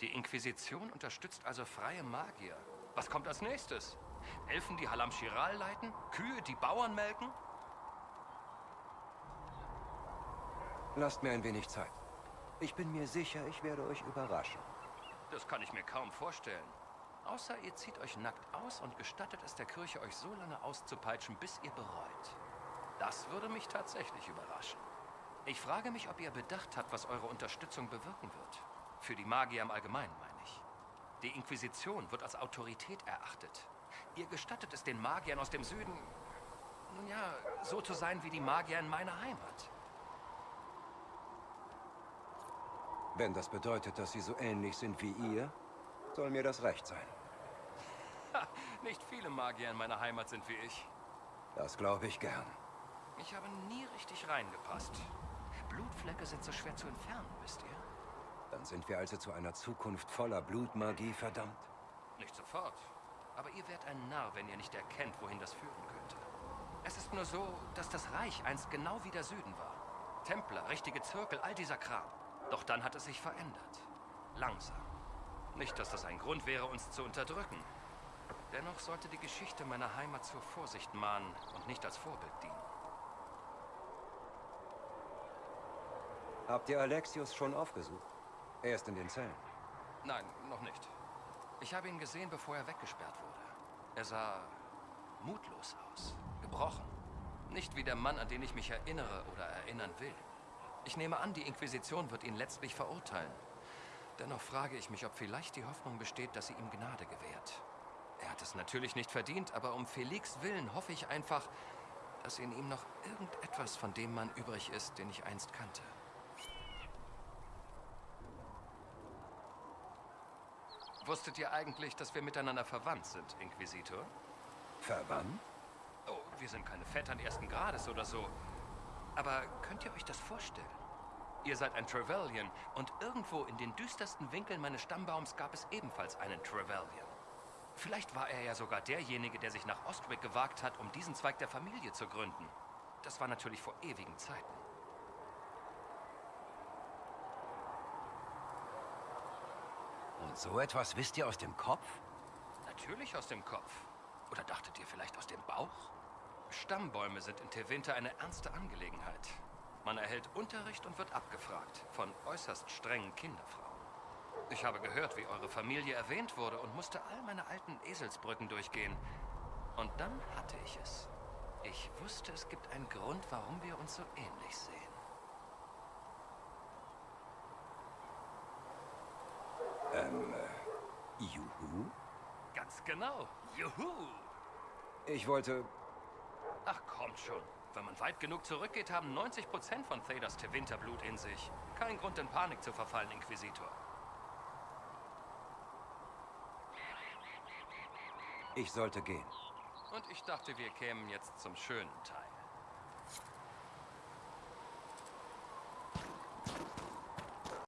Die Inquisition unterstützt also freie Magier. Was kommt als nächstes? Elfen, die Halam Shiral leiten? Kühe, die Bauern melken? Lasst mir ein wenig Zeit. Ich bin mir sicher, ich werde euch überraschen. Das kann ich mir kaum vorstellen. Außer ihr zieht euch nackt aus und gestattet es der Kirche, euch so lange auszupeitschen, bis ihr bereut. Das würde mich tatsächlich überraschen. Ich frage mich, ob ihr bedacht habt, was eure Unterstützung bewirken wird. Für die Magier im Allgemeinen, meine ich. Die Inquisition wird als Autorität erachtet. Ihr gestattet es den Magiern aus dem Süden, nun ja, so zu sein wie die Magier in meiner Heimat. Wenn das bedeutet, dass sie so ähnlich sind wie ihr, soll mir das recht sein. Ha, nicht viele Magier in meiner Heimat sind wie ich. Das glaube ich gern. Ich habe nie richtig reingepasst. Blutflecke sind so schwer zu entfernen, wisst ihr? Dann sind wir also zu einer Zukunft voller Blutmagie verdammt. Nicht sofort. Aber ihr werdet ein Narr, wenn ihr nicht erkennt, wohin das führen könnte. Es ist nur so, dass das Reich einst genau wie der Süden war. Templer, richtige Zirkel, all dieser Kram. Doch dann hat es sich verändert. Langsam. Nicht, dass das ein Grund wäre, uns zu unterdrücken. Dennoch sollte die Geschichte meiner Heimat zur Vorsicht mahnen und nicht als Vorbild dienen. Habt ihr Alexius schon aufgesucht? Er ist in den Zellen. Nein, noch nicht. Ich habe ihn gesehen, bevor er weggesperrt wurde. Er sah mutlos aus, gebrochen. Nicht wie der Mann, an den ich mich erinnere oder erinnern will. Ich nehme an, die Inquisition wird ihn letztlich verurteilen. Dennoch frage ich mich, ob vielleicht die Hoffnung besteht, dass sie ihm Gnade gewährt. Er hat es natürlich nicht verdient, aber um Felix Willen hoffe ich einfach, dass in ihm noch irgendetwas von dem Mann übrig ist, den ich einst kannte. Wusstet ihr eigentlich, dass wir miteinander verwandt sind, Inquisitor? Verwandt? Oh, wir sind keine Vettern ersten Grades oder so. Aber könnt ihr euch das vorstellen? Ihr seid ein Trevelyan und irgendwo in den düstersten Winkeln meines Stammbaums gab es ebenfalls einen Trevelyan. Vielleicht war er ja sogar derjenige, der sich nach Ostwick gewagt hat, um diesen Zweig der Familie zu gründen. Das war natürlich vor ewigen Zeiten. So etwas wisst ihr aus dem Kopf? Natürlich aus dem Kopf. Oder dachtet ihr vielleicht aus dem Bauch? Stammbäume sind in Tevinter eine ernste Angelegenheit. Man erhält Unterricht und wird abgefragt von äußerst strengen Kinderfrauen. Ich habe gehört, wie eure Familie erwähnt wurde und musste all meine alten Eselsbrücken durchgehen. Und dann hatte ich es. Ich wusste, es gibt einen Grund, warum wir uns so ähnlich sehen. Ganz genau. Juhu! Ich wollte... Ach, kommt schon. Wenn man weit genug zurückgeht, haben 90% von Theders Winterblut in sich. Kein Grund, in Panik zu verfallen, Inquisitor. Ich sollte gehen. Und ich dachte, wir kämen jetzt zum schönen Teil.